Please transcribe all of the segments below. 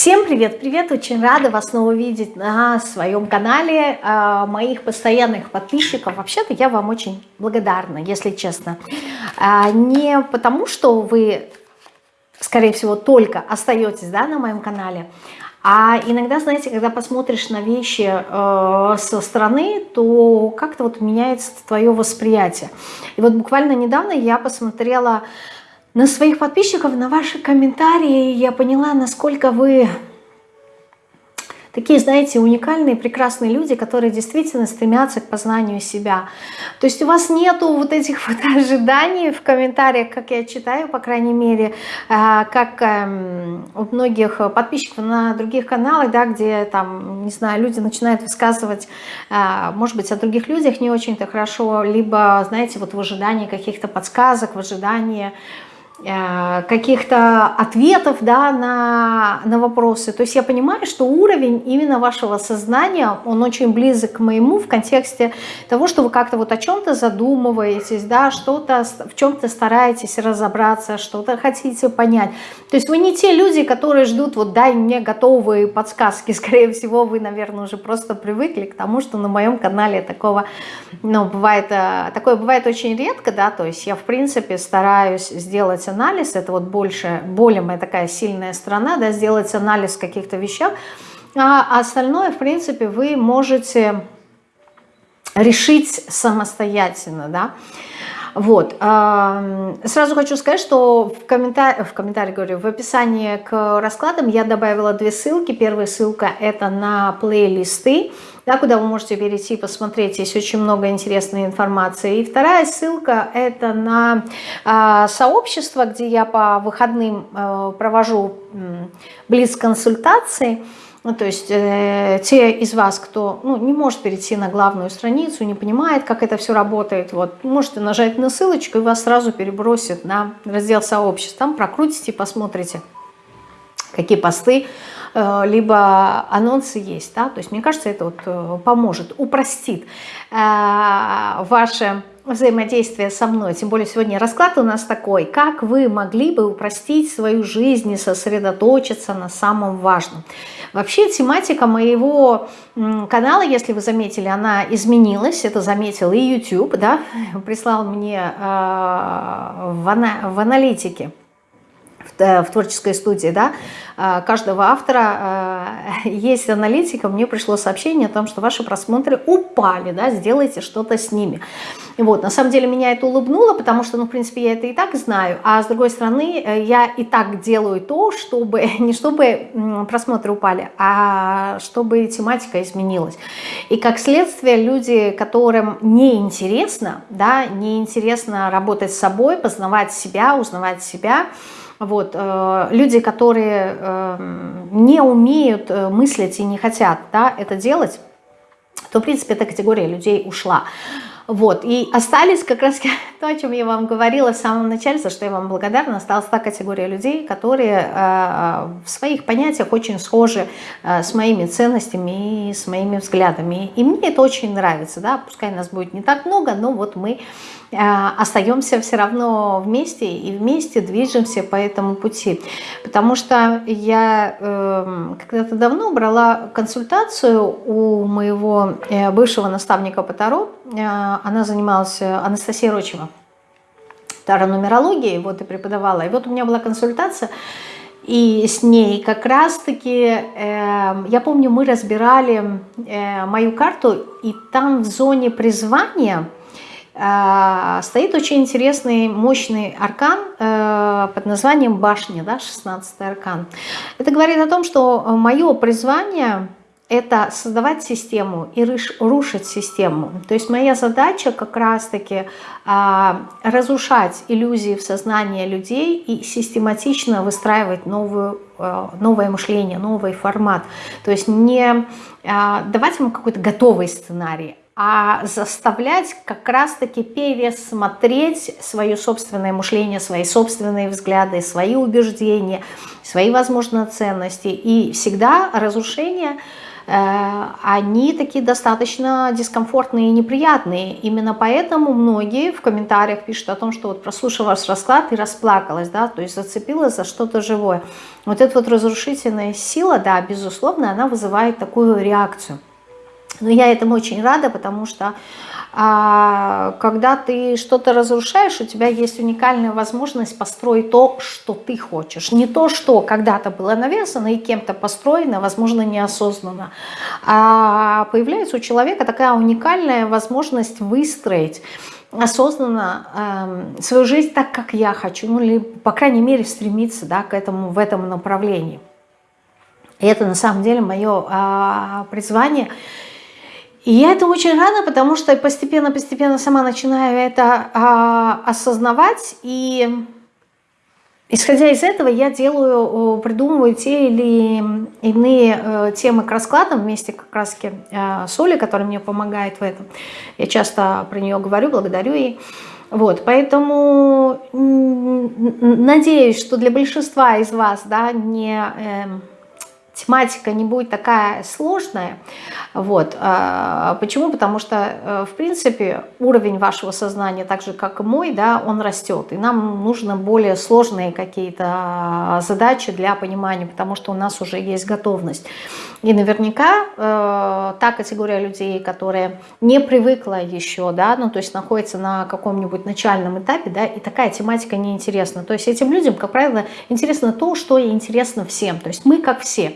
Всем привет-привет! Очень рада вас снова видеть на своем канале, а, моих постоянных подписчиков. Вообще-то я вам очень благодарна, если честно. А, не потому, что вы, скорее всего, только остаетесь да, на моем канале, а иногда, знаете, когда посмотришь на вещи э, со стороны, то как-то вот меняется твое восприятие. И вот буквально недавно я посмотрела на своих подписчиков, на ваши комментарии. Я поняла, насколько вы такие, знаете, уникальные, прекрасные люди, которые действительно стремятся к познанию себя. То есть у вас нету вот этих вот ожиданий в комментариях, как я читаю, по крайней мере, а, как эм, у многих подписчиков на других каналах, да, где там, не знаю, люди начинают высказывать, а, может быть, о других людях не очень-то хорошо, либо, знаете, вот в ожидании каких-то подсказок, в ожидании каких-то ответов да, на, на вопросы. То есть я понимаю, что уровень именно вашего сознания, он очень близок к моему в контексте того, что вы как-то вот о чем-то задумываетесь, да, что-то в чем-то стараетесь разобраться, что-то хотите понять. То есть вы не те люди, которые ждут, вот дай мне готовые подсказки. Скорее всего, вы, наверное, уже просто привыкли к тому, что на моем канале такого, ну, бывает, э, такое бывает очень редко, да, то есть я, в принципе, стараюсь сделать анализ, это вот больше, более моя такая сильная сторона, да, сделать анализ каких-то вещах, а остальное, в принципе, вы можете решить самостоятельно, да, вот. Сразу хочу сказать, что в комментарии, в комментарии говорю, в описании к раскладам я добавила две ссылки. Первая ссылка это на плейлисты, да, куда вы можете перейти и посмотреть, есть очень много интересной информации. И вторая ссылка это на э, сообщество, где я по выходным э, провожу э, близ-консультации. Ну, то есть э, те из вас, кто ну, не может перейти на главную страницу, не понимает, как это все работает, вот, можете нажать на ссылочку, и вас сразу перебросит на раздел сообществ. Там прокрутите, посмотрите, какие посты, либо анонсы есть. Да? То есть мне кажется, это вот э, поможет, упростит э, ваше взаимодействия со мной. Тем более сегодня расклад у нас такой. Как вы могли бы упростить свою жизнь и сосредоточиться на самом важном? Вообще тематика моего канала, если вы заметили, она изменилась. Это заметил и YouTube, да, прислал мне э, в, ана в аналитике в, э, в творческой студии, да, э, каждого автора э, есть аналитика, мне пришло сообщение о том, что ваши просмотры упали, да, сделайте что-то с ними. Вот, на самом деле меня это улыбнуло, потому что, ну, в принципе, я это и так знаю, а с другой стороны, я и так делаю то, чтобы, не чтобы просмотры упали, а чтобы тематика изменилась. И как следствие, люди, которым неинтересно, да, неинтересно работать с собой, познавать себя, узнавать себя, вот, э, люди, которые э, не умеют э, мыслить и не хотят да, это делать, то, в принципе, эта категория людей ушла. Вот, и остались как раз то, о чем я вам говорила в самом начале, за что я вам благодарна, осталась та категория людей, которые э, в своих понятиях очень схожи э, с моими ценностями и с моими взглядами. И мне это очень нравится, да, пускай нас будет не так много, но вот мы э, остаемся все равно вместе и вместе движемся по этому пути. Потому что я э, когда-то давно брала консультацию у моего э, бывшего наставника по Таро, она занималась, э, Анастасия Рочева, таро-нумерологией, вот и преподавала. И вот у меня была консультация, и с ней как раз-таки, э, я помню, мы разбирали э, мою карту, и там в зоне призвания э, стоит очень интересный, мощный аркан э, под названием башня, да, 16 аркан. Это говорит о том, что мое призвание это создавать систему и рушить систему. То есть моя задача как раз-таки а, разрушать иллюзии в сознании людей и систематично выстраивать новую, а, новое мышление, новый формат. То есть не а, давать ему какой-то готовый сценарий, а заставлять как раз-таки пересмотреть свое собственное мышление, свои собственные взгляды, свои убеждения, свои, возможно, ценности. И всегда разрушение – они такие достаточно дискомфортные и неприятные. Именно поэтому многие в комментариях пишут о том, что вот прослушав ваш расклад и расплакалась, да, то есть зацепилась за что-то живое. Вот эта вот разрушительная сила, да, безусловно, она вызывает такую реакцию. Но я этому очень рада, потому что а, когда ты что-то разрушаешь, у тебя есть уникальная возможность построить то, что ты хочешь. Не то, что когда-то было навязано и кем-то построено, возможно, неосознанно. А появляется у человека такая уникальная возможность выстроить осознанно э, свою жизнь так, как я хочу, ну или, по крайней мере, стремиться да, к этому, в этом направлении. И это на самом деле мое э, призвание – и я это очень рада, потому что постепенно-постепенно сама начинаю это а, осознавать. И исходя из этого я делаю, придумываю те или иные э, темы к раскладам вместе как раз э, с Олей, которая мне помогает в этом. Я часто про нее говорю, благодарю ей. Вот, поэтому надеюсь, что для большинства из вас да, не... Э, тематика не будет такая сложная. Вот. А, почему? Потому что, э, в принципе, уровень вашего сознания, так же как и мой, да, он растет. И нам нужно более сложные какие-то а, задачи для понимания, потому что у нас уже есть готовность. И наверняка э, та категория людей, которая не привыкла еще, да, ну, то есть находится на каком-нибудь начальном этапе, да, и такая тематика неинтересна. То есть этим людям, как правило, интересно то, что интересно всем. То есть мы как все.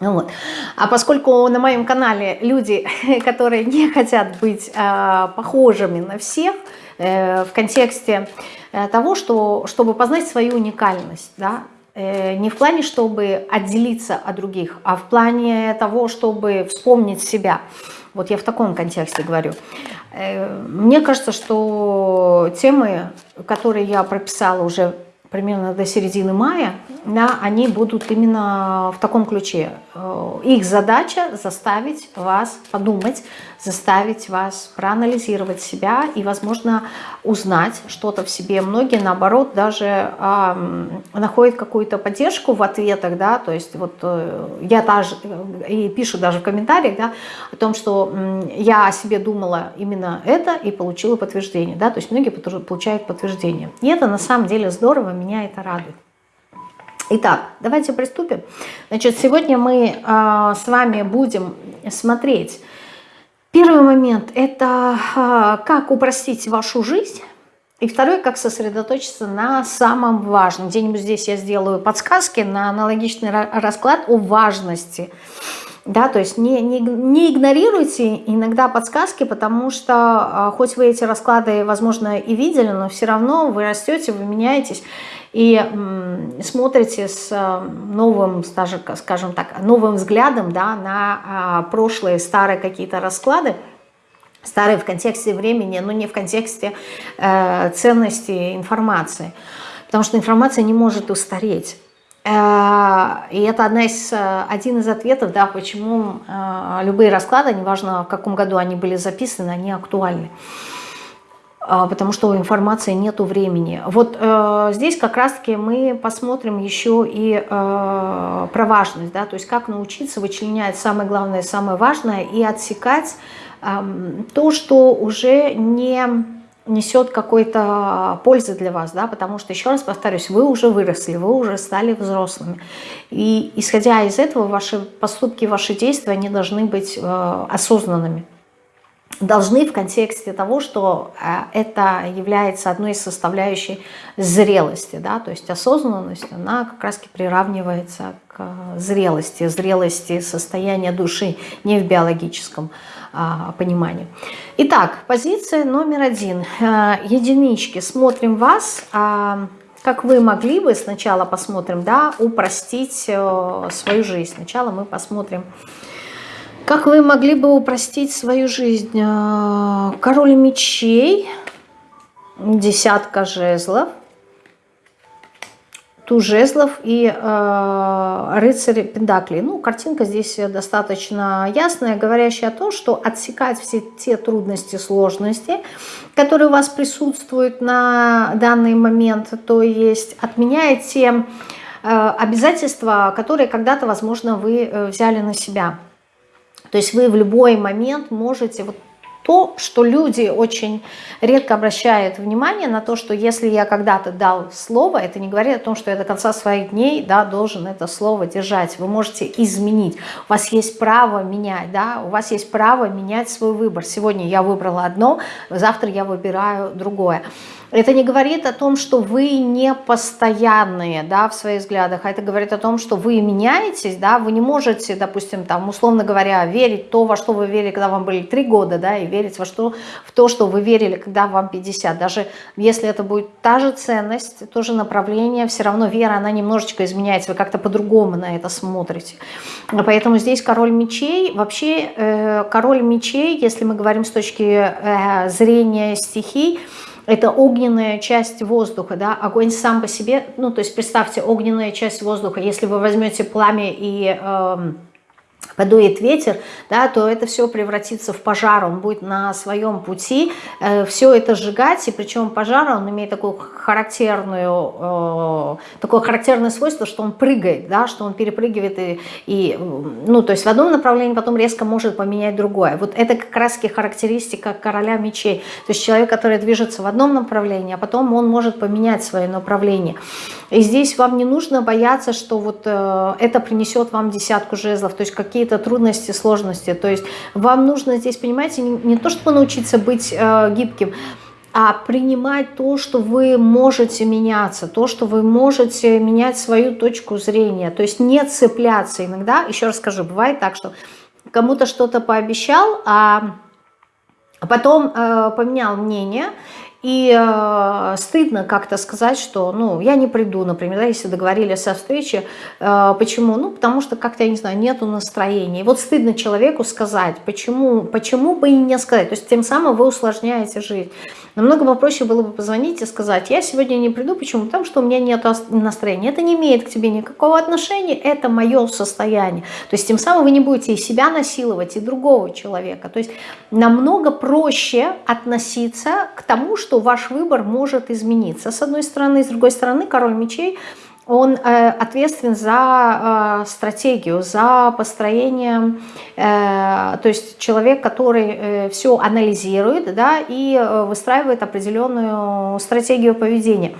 Вот. А поскольку на моем канале люди, которые не хотят быть э, похожими на всех, э, в контексте э, того, что, чтобы познать свою уникальность, да, э, не в плане, чтобы отделиться от других, а в плане того, чтобы вспомнить себя. Вот я в таком контексте говорю. Э, мне кажется, что темы, которые я прописала уже примерно до середины мая, да, они будут именно в таком ключе. Э, их задача заставить вас подумать, заставить вас проанализировать себя и, возможно, узнать что-то в себе. Многие, наоборот, даже э, находят какую-то поддержку в ответах, да, то есть вот э, я даже, и пишу даже в комментариях, да, о том, что э, я о себе думала именно это и получила подтверждение, да, то есть многие получают подтверждение. И это на самом деле здорово, меня это радует. Итак, давайте приступим. Значит, сегодня мы э, с вами будем смотреть. Первый момент – это э, как упростить вашу жизнь. И второй – как сосредоточиться на самом важном. Где-нибудь здесь я сделаю подсказки на аналогичный расклад о важности. Да, то есть не, не, не игнорируйте иногда подсказки, потому что а, хоть вы эти расклады, возможно, и видели, но все равно вы растете, вы меняетесь и смотрите с э, новым, скажем так, новым взглядом да, на а, прошлые старые какие-то расклады, старые в контексте времени, но не в контексте э, ценности информации, потому что информация не может устареть. Э, и это одна из, один из ответов, да, почему любые расклады, неважно в каком году они были записаны, они актуальны. А, потому что у информации нету времени. Вот э, здесь как раз-таки мы посмотрим еще и э, про важность, да, то есть как научиться вычленять самое главное, самое важное и отсекать э, то, что уже не несет какой-то пользы для вас, да, потому что, еще раз повторюсь, вы уже выросли, вы уже стали взрослыми. И исходя из этого, ваши поступки, ваши действия, они должны быть э, осознанными должны в контексте того, что э, это является одной из составляющих зрелости, да, то есть осознанность, она как раз приравнивается к зрелости, зрелости состояния души, не в биологическом а, понимании. Итак, позиция номер один. Э, единички. Смотрим вас. А, как вы могли бы, сначала посмотрим, да, упростить э, свою жизнь. Сначала мы посмотрим, как вы могли бы упростить свою жизнь? Э, король мечей, десятка жезлов, туз жезлов и э, рыцарь пентаклей. Ну, картинка здесь достаточно ясная, говорящая о том, что отсекать все те трудности, сложности, которые у вас присутствуют на данный момент, то есть отменяет те э, обязательства, которые когда-то, возможно, вы э, взяли на себя. То есть вы в любой момент можете вот то, что люди очень редко обращают внимание на то, что если я когда-то дал слово, это не говорит о том, что я до конца своих дней да, должен это слово держать. Вы можете изменить. У вас есть право менять, да, у вас есть право менять свой выбор. Сегодня я выбрала одно, завтра я выбираю другое. Это не говорит о том, что вы не постоянные да, в своих взглядах, а это говорит о том, что вы меняетесь, да, вы не можете, допустим, там, условно говоря, верить то, во что вы верили, когда вам были 3 года, да, и верить во что, в то, что вы верили, когда вам 50. Даже если это будет та же ценность, то же направление, все равно вера, она немножечко изменяется, вы как-то по-другому на это смотрите. Поэтому здесь король мечей, вообще э, король мечей, если мы говорим с точки э, зрения стихий, это огненная часть воздуха, да, огонь сам по себе, ну, то есть представьте, огненная часть воздуха, если вы возьмете пламя и... Э, подует ветер, да, то это все превратится в пожар, он будет на своем пути э, все это сжигать, и причем пожар, он имеет такую характерную, э, такое характерное свойство, что он прыгает, да, что он перепрыгивает, и, и, ну, то есть в одном направлении потом резко может поменять другое. Вот это как раз характеристика короля мечей, то есть человек, который движется в одном направлении, а потом он может поменять свое направление. И здесь вам не нужно бояться, что вот э, это принесет вам десятку жезлов, то есть какие-то трудности, сложности. То есть вам нужно здесь, понимаете, не, то, чтобы научиться быть э, гибким, а принимать то, что вы можете меняться, то, что вы можете менять свою точку зрения. То есть не цепляться иногда. Еще раз скажу, бывает так, что кому-то что-то пообещал, а потом э, поменял мнение, и э, стыдно как-то сказать, что ну, я не приду, например, да, если договорились о встрече. Э, почему? Ну, потому что как-то, я не знаю, нету настроения. И вот стыдно человеку сказать, почему, почему бы и не сказать. То есть тем самым вы усложняете жизнь. Намного попроще было бы позвонить и сказать, я сегодня не приду, почему? Потому что у меня нет настроения. Это не имеет к тебе никакого отношения, это мое состояние. То есть тем самым вы не будете и себя насиловать, и другого человека. То есть намного проще относиться к тому, что ваш выбор может измениться. С одной стороны, с другой стороны, король мечей – он э, ответственен за э, стратегию, за построение, э, то есть человек, который все анализирует да, и выстраивает определенную стратегию поведения.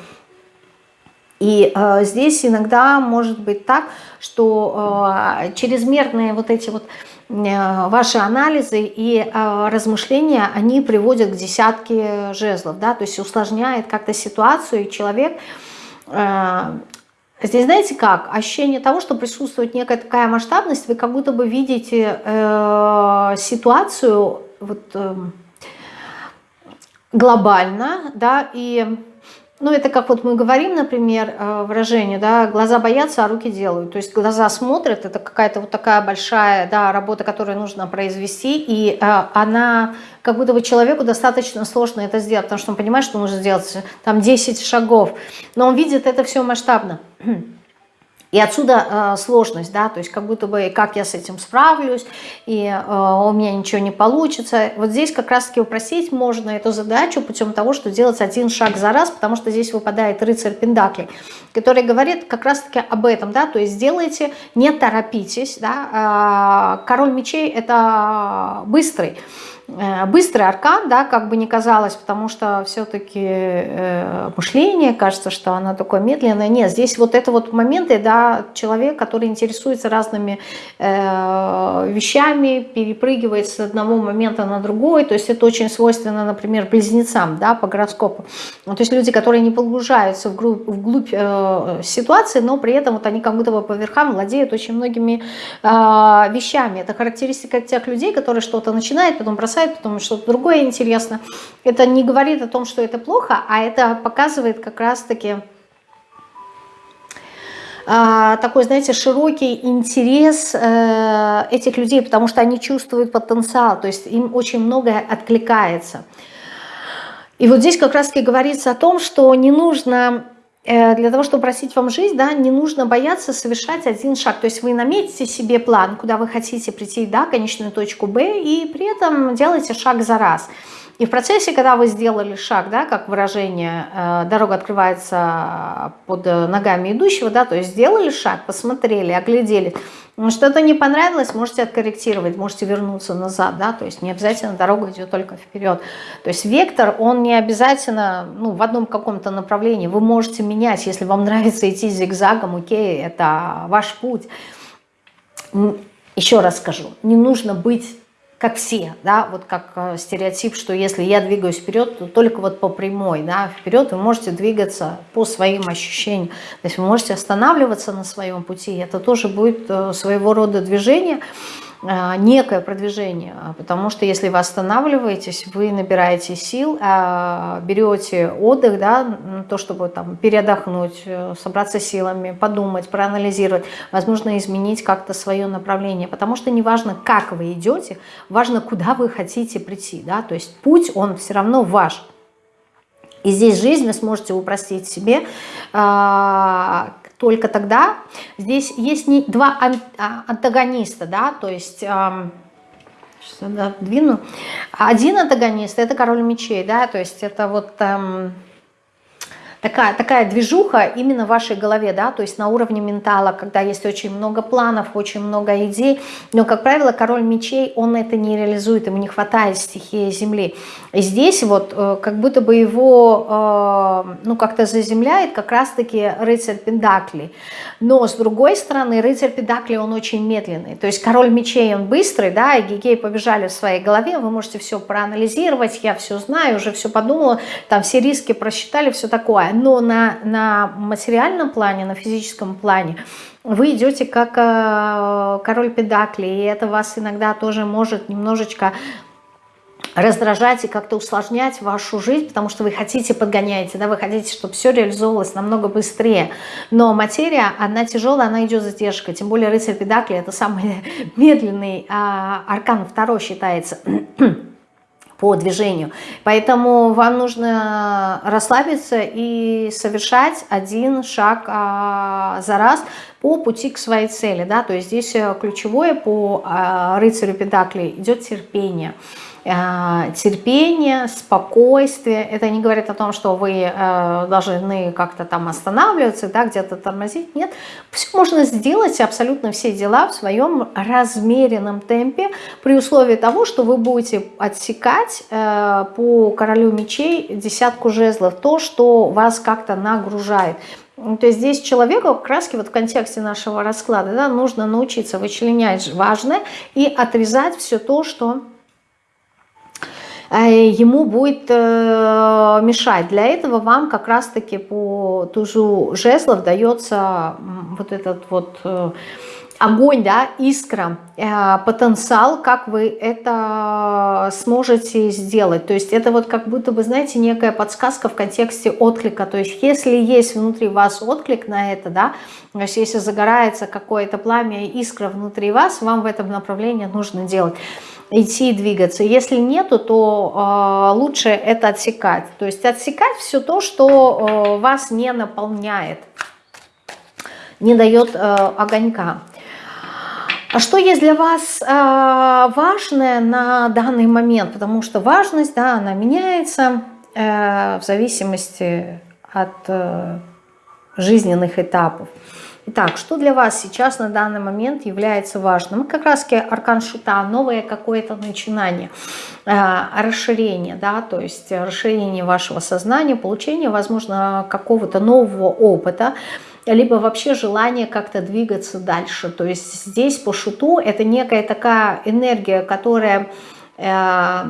И э, здесь иногда может быть так, что э, чрезмерные вот эти вот э, ваши анализы и э, размышления, они приводят к десятке жезлов, да, то есть усложняет как-то ситуацию, и человек э, Здесь, знаете как, ощущение того, что присутствует некая такая масштабность, вы как будто бы видите э, ситуацию вот, э, глобально, да, и ну, это как вот мы говорим, например, э, выражение, да, глаза боятся, а руки делают. То есть глаза смотрят, это какая-то вот такая большая, да, работа, которую нужно произвести, и э, она, как будто бы человеку достаточно сложно это сделать, потому что он понимает, что нужно сделать там 10 шагов, но он видит это все масштабно. И отсюда э, сложность, да, то есть как будто бы как я с этим справлюсь, и э, у меня ничего не получится. Вот здесь как раз-таки упростить можно эту задачу путем того, что делать один шаг за раз, потому что здесь выпадает рыцарь Пендакли, который говорит как раз-таки об этом, да, то есть сделайте, не торопитесь, да, э, король мечей это быстрый, Э, быстрый аркан, да, как бы не казалось, потому что все-таки э, мышление, кажется, что оно такое медленное. Нет, здесь вот это вот моменты, да, человек, который интересуется разными э, вещами, перепрыгивает с одного момента на другой, то есть это очень свойственно, например, близнецам, да, по гороскопу. Ну, то есть люди, которые не погружаются вглубь, вглубь э, ситуации, но при этом вот они как будто бы по верхам владеют очень многими э, вещами. Это характеристика тех людей, которые что-то начинают, потом бросают сайт, потом что-то другое интересно. Это не говорит о том, что это плохо, а это показывает как раз-таки а, такой, знаете, широкий интерес э, этих людей, потому что они чувствуют потенциал, то есть им очень многое откликается. И вот здесь как раз-таки говорится о том, что не нужно для того, чтобы просить вам жизнь, да, не нужно бояться совершать один шаг. То есть вы наметите себе план, куда вы хотите прийти, да, конечную точку Б, и при этом делайте шаг за раз. И в процессе, когда вы сделали шаг, да, как выражение, э, дорога открывается под ногами идущего, да, то есть сделали шаг, посмотрели, оглядели, Что-то не понравилось, можете откорректировать, можете вернуться назад, да, то есть не обязательно дорога идет только вперед. То есть вектор, он не обязательно ну, в одном каком-то направлении, вы можете менять, если вам нравится идти зигзагом, окей, это ваш путь. Еще раз скажу, не нужно быть как все, да, вот как э, стереотип, что если я двигаюсь вперед, то только вот по прямой, да, вперед вы можете двигаться по своим ощущениям, то есть вы можете останавливаться на своем пути, это тоже будет э, своего рода движение, некое продвижение, потому что если вы останавливаетесь, вы набираете сил, а, берете отдых, да, то, чтобы там переотдохнуть, э, собраться силами, подумать, проанализировать, возможно, изменить как-то свое направление, потому что не важно, как вы идете, важно, куда вы хотите прийти, да, то есть путь, он все равно ваш, и здесь жизнь вы сможете упростить себе, а, только тогда. Здесь есть не два а, антагониста, да, то есть... Сейчас двину. Один антагонист – это король мечей, да, то есть это вот... Эм, такая, такая движуха именно в вашей голове, да, то есть на уровне ментала, когда есть очень много планов, очень много идей, но, как правило, король мечей, он это не реализует, ему не хватает стихии земли. Здесь вот э, как будто бы его, э, ну, как-то заземляет как раз-таки рыцарь Пендаклей. Но, с другой стороны, рыцарь Пендаклей, он очень медленный, то есть король мечей, он быстрый, да, и гигей побежали в своей голове, вы можете все проанализировать, я все знаю, уже все подумала, там все риски просчитали, все такое. Но на, на материальном плане, на физическом плане вы идете как э, король педакли, и это вас иногда тоже может немножечко раздражать и как-то усложнять вашу жизнь, потому что вы хотите, подгоняете, да, вы хотите, чтобы все реализовывалось намного быстрее. Но материя, она тяжелая, она идет задержкой. Тем более рыцарь педакли это самый медленный а, аркан, второй считается по движению. Поэтому вам нужно расслабиться и совершать один шаг а, за раз по пути к своей цели. Да? То есть здесь э, ключевое по а, рыцарю Педакли идет терпение. Э, терпение, спокойствие. Это не говорит о том, что вы э, должны как-то там останавливаться, да, где-то тормозить. Нет, все можно сделать, абсолютно все дела в своем размеренном темпе, при условии того, что вы будете отсекать э, по королю мечей десятку жезлов, то, что вас как-то нагружает. То есть здесь человеку раз вот в контексте нашего расклада да, нужно научиться вычленять важное и отрезать все то, что Э, ему будет э, мешать. Для этого вам как раз-таки по тужу жезлов дается вот этот вот э, огонь, да, искра, потенциал, как вы это сможете сделать. То есть это вот как будто бы, знаете, некая подсказка в контексте отклика. То есть если есть внутри вас отклик на это, да, то есть если загорается какое-то пламя, искра внутри вас, вам в этом направлении нужно делать идти и двигаться. Если нету, то э, лучше это отсекать. То есть отсекать все то, что э, вас не наполняет, не дает э, огонька. А что есть для вас э, важное на данный момент? Потому что важность, да, она меняется э, в зависимости от э, жизненных этапов. Итак, что для вас сейчас на данный момент является важным? Как раз аркан шута, новое какое-то начинание, э, расширение, да, то есть расширение вашего сознания, получение, возможно, какого-то нового опыта, либо вообще желание как-то двигаться дальше. То есть здесь по шуту это некая такая энергия, которая... Э,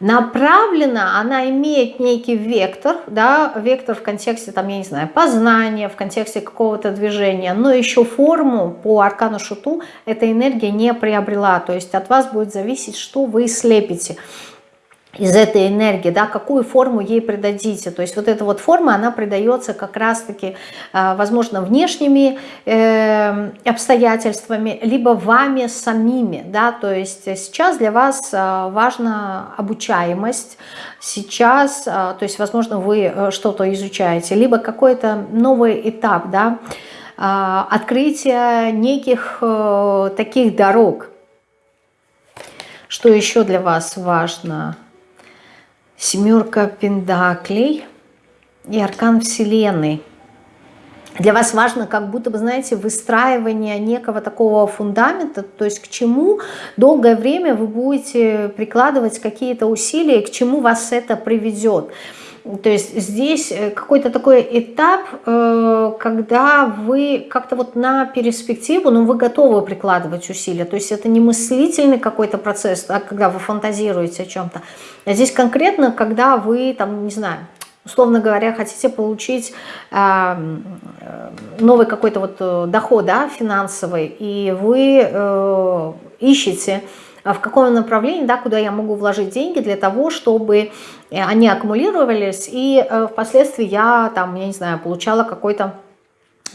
направлена, она имеет некий вектор, да, вектор в контексте, там, я не знаю, познания, в контексте какого-то движения, но еще форму по аркану шуту эта энергия не приобрела, то есть от вас будет зависеть, что вы слепите из этой энергии, да, какую форму ей придадите. То есть вот эта вот форма, она придается как раз-таки, а, возможно, внешними э, обстоятельствами, либо вами самими, да, то есть сейчас для вас а, важна обучаемость, сейчас, то есть, возможно, вы э, что-то изучаете, либо какой-то новый этап, да, открытие неких э, таких дорог. Что еще для вас важно? Семерка пендаклей и аркан Вселенной. для вас важно как будто бы, знаете, выстраивание некого такого фундамента, то есть к чему долгое время вы будете прикладывать какие-то усилия, к чему вас это приведет. То есть здесь э, какой-то такой этап, э, когда вы как-то вот на перспективу, но ну, вы готовы прикладывать усилия. То есть это не мыслительный какой-то процесс, а когда вы фантазируете о чем-то. А здесь конкретно, когда вы, там, не знаю, условно говоря, хотите получить э, новый какой-то вот доход да, финансовый, и вы ищете в каком направлении, да, куда я могу вложить деньги для того, чтобы они аккумулировались, и э, впоследствии я, там, я не знаю, получала какой-то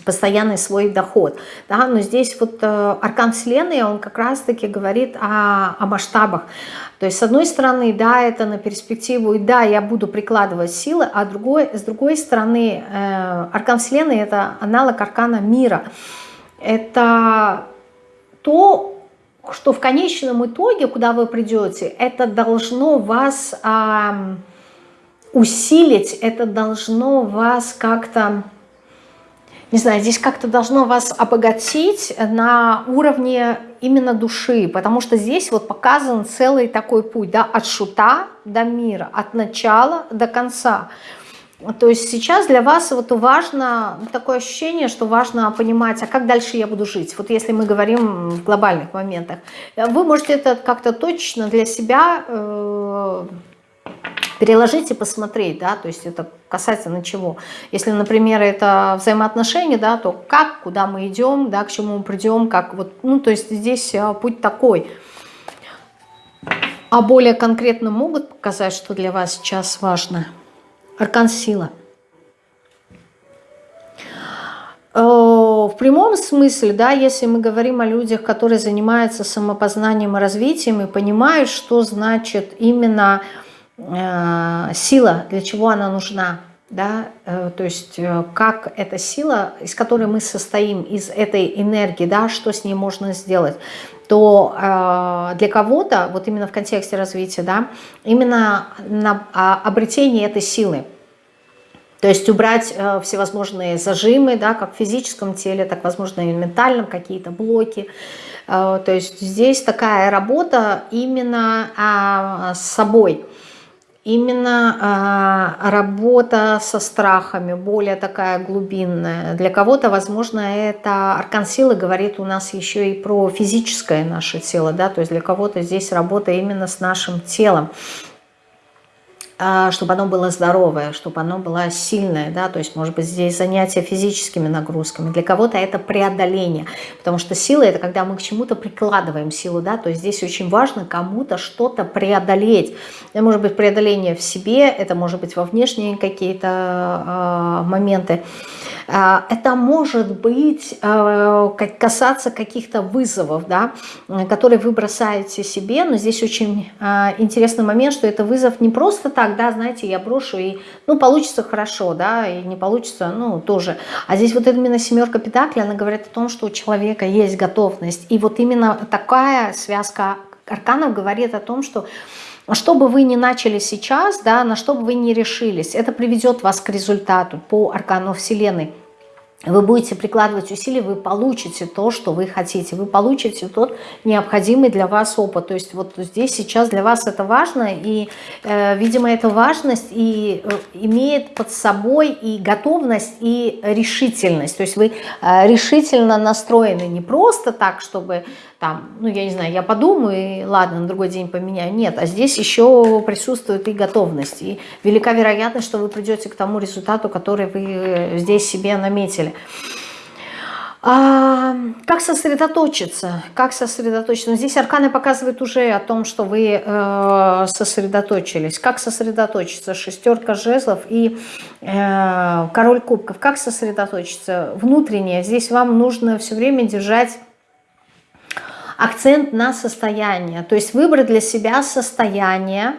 постоянный свой доход. Да? Но здесь вот э, аркан Вселенной, он как раз-таки говорит о, о масштабах. То есть, с одной стороны, да, это на перспективу, и да, я буду прикладывать силы, а другой, с другой стороны, э, аркан Вселенной – это аналог аркана мира. Это то, что в конечном итоге, куда вы придете, это должно вас э, усилить, это должно вас как-то не знаю, здесь как-то должно вас обогатить на уровне именно души, потому что здесь вот показан целый такой путь, да, от шута до мира, от начала до конца. То есть сейчас для вас вот важно, такое ощущение, что важно понимать, а как дальше я буду жить. Вот если мы говорим в глобальных моментах. Вы можете это как-то точно для себя э, переложить и посмотреть, да, то есть это касательно чего. Если, например, это взаимоотношения, да, то как, куда мы идем, да, к чему мы придем, как вот, ну, то есть здесь а, путь такой. А более конкретно могут показать, что для вас сейчас важно. Аркан сила. Э, в прямом смысле, да, если мы говорим о людях, которые занимаются самопознанием и развитием и понимают, что значит именно Э, сила, для чего она нужна, да, э, то есть как эта сила, из которой мы состоим, из этой энергии, да, что с ней можно сделать, то для кого-то, вот именно в контексте развития, да, именно на а, обретение этой силы, то есть убрать всевозможные зажимы, да, как в физическом теле, так, возможно, и в ментальном, какие-то блоки. То есть здесь такая работа именно а, с собой именно э, работа со страхами, более такая глубинная. Для кого-то, возможно, это аркан силы говорит у нас еще и про физическое наше тело, да, то есть для кого-то здесь работа именно с нашим телом. А, чтобы оно было здоровое, чтобы оно было сильное, да, то есть, может быть, здесь занятие физическими нагрузками. Для кого-то это преодоление, потому что сила – это когда мы к чему-то прикладываем силу, да, то есть здесь очень важно кому-то что-то преодолеть. Это может быть преодоление в себе, это может быть во внешние какие-то э, моменты. А, это может быть касаться каких-то вызовов, да, которые вы бросаете себе, но здесь очень интересный момент, что это вызов не просто так, так, да, знаете, я брошу, и, ну, получится хорошо, да, и не получится, ну, тоже. А здесь вот именно семерка педакли, она говорит о том, что у человека есть готовность. И вот именно такая связка арканов говорит о том, что что бы вы ни начали сейчас, да, на что бы вы ни решились, это приведет вас к результату по аркану Вселенной вы будете прикладывать усилия, вы получите то, что вы хотите, вы получите тот необходимый для вас опыт. То есть вот здесь сейчас для вас это важно, и, э, видимо, эта важность и э, имеет под собой и готовность, и решительность. То есть вы э, решительно настроены не просто так, чтобы там, ну, я не знаю, я подумаю, и ладно, на другой день поменяю. Нет, а здесь еще присутствует и готовность. И велика вероятность, что вы придете к тому результату, который вы здесь себе наметили. А, как сосредоточиться? Как сосредоточиться? Ну, здесь арканы показывают уже о том, что вы э, сосредоточились. Как сосредоточиться? Шестерка жезлов и э, король кубков. Как сосредоточиться? Внутреннее. Здесь вам нужно все время держать акцент на состояние. То есть выбрать для себя состояние,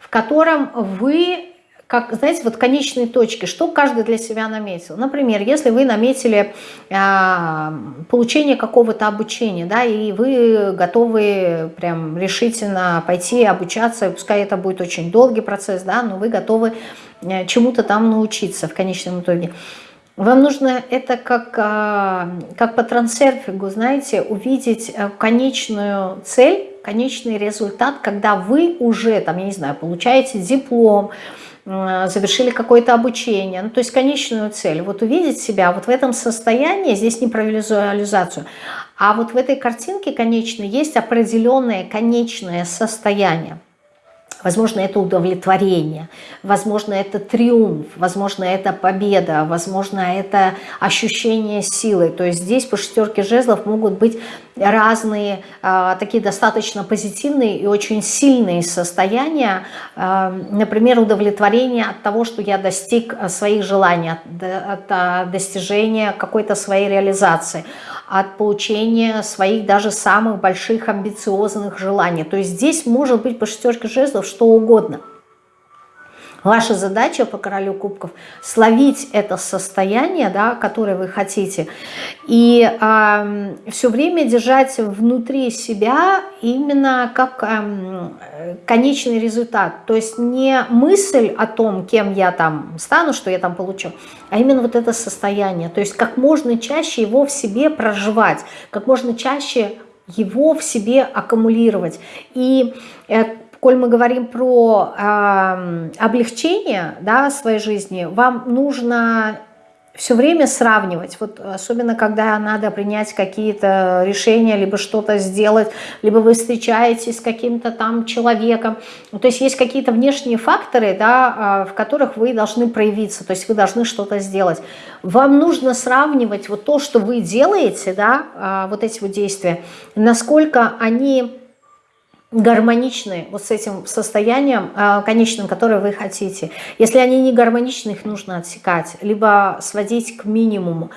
в котором вы как, знаете, вот конечные точки, что каждый для себя наметил. Например, если вы наметили э, получение какого-то обучения, да, и вы готовы прям решительно пойти обучаться, пускай это будет очень долгий процесс, да, но вы готовы э, чему-то там научиться в конечном итоге. Вам нужно это как, а, как по трансерфингу, знаете, увидеть э, конечную цель, конечный результат, когда вы уже, там, я не знаю, получаете диплом, завершили какое-то обучение, ну, то есть конечную цель. Вот увидеть себя вот в этом состоянии, здесь не про визуализацию, а вот в этой картинке конечной есть определенное конечное состояние. Возможно, это удовлетворение, возможно, это триумф, возможно, это победа, возможно, это ощущение силы. То есть здесь по шестерке жезлов могут быть разные, э, такие достаточно позитивные и очень сильные состояния. Э, например, удовлетворение от того, что я достиг своих желаний, от достижения какой-то своей реализации – от получения своих даже самых больших амбициозных желаний. То есть здесь может быть по шестерке жезлов что угодно – Ваша задача по королю кубков словить это состояние, да, которое вы хотите, и э, все время держать внутри себя именно как э, конечный результат. То есть не мысль о том, кем я там стану, что я там получу, а именно вот это состояние. То есть как можно чаще его в себе проживать, как можно чаще его в себе аккумулировать. И э, коль мы говорим про э, облегчение да, своей жизни, вам нужно все время сравнивать, вот особенно когда надо принять какие-то решения, либо что-то сделать, либо вы встречаетесь с каким-то там человеком, то есть есть какие-то внешние факторы, да, а, в которых вы должны проявиться, то есть вы должны что-то сделать. Вам нужно сравнивать вот то, что вы делаете, да, а, вот эти вот действия, насколько они гармоничны вот с этим состоянием э, конечным, которое вы хотите. Если они не гармоничны, их нужно отсекать, либо сводить к минимуму.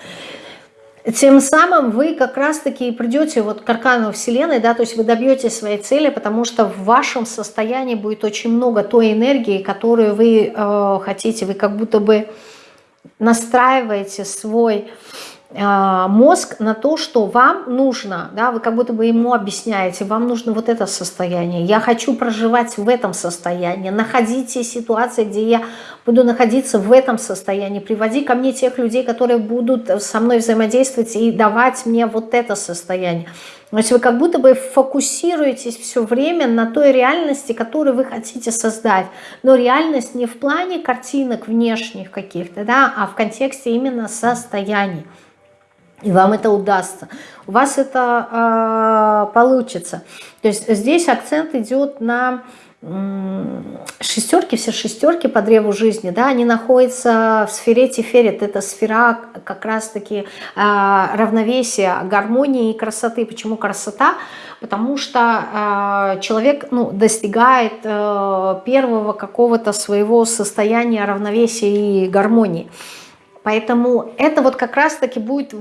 Тем самым вы как раз-таки придете вот к аркану Вселенной, да, то есть вы добьетесь своей цели, потому что в вашем состоянии будет очень много той энергии, которую вы э, хотите. Вы как будто бы настраиваете свой а, мозг на то, что вам нужно, да, вы как будто бы ему объясняете, вам нужно вот это состояние, я хочу проживать в этом состоянии, находите ситуации, где я буду находиться в этом состоянии, приводи ко мне тех людей, которые будут со мной взаимодействовать и давать мне вот это состояние. То есть вы как будто бы фокусируетесь все время на той реальности, которую вы хотите создать. Но реальность не в плане картинок внешних каких-то, да, а в контексте именно состояний и вам это удастся. У вас это э, получится. То есть здесь акцент идет на шестерки, все шестерки по древу жизни, да, они находятся в сфере Тиферет, это сфера как раз-таки э, равновесия, гармонии и красоты. Почему красота? Потому что э, человек ну, достигает э, первого какого-то своего состояния равновесия и гармонии. Поэтому это вот как раз-таки будет,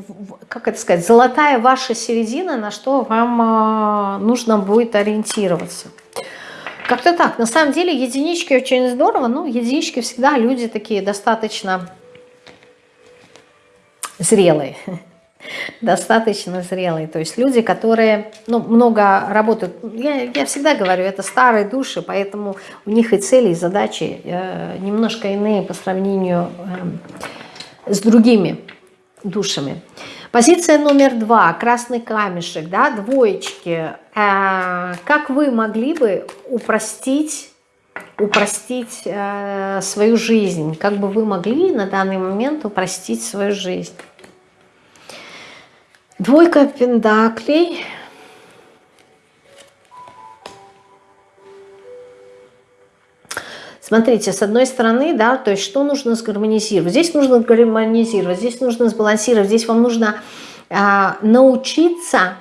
как это сказать, золотая ваша середина, на что вам а, нужно будет ориентироваться. Как-то так. На самом деле единички очень здорово. Ну, единички всегда люди такие достаточно зрелые. Достаточно зрелые. То есть люди, которые ну, много работают. Я, я всегда говорю, это старые души, поэтому у них и цели, и задачи э, немножко иные по сравнению э, с другими душами. Позиция номер два, красный камешек, да, двоечки. Э, как вы могли бы упростить, упростить э, свою жизнь? Как бы вы могли на данный момент упростить свою жизнь? Двойка пендаклей – Смотрите, с одной стороны, да, то есть что нужно сгармонизировать? Здесь нужно гармонизировать, здесь нужно сбалансировать, здесь вам нужно э, научиться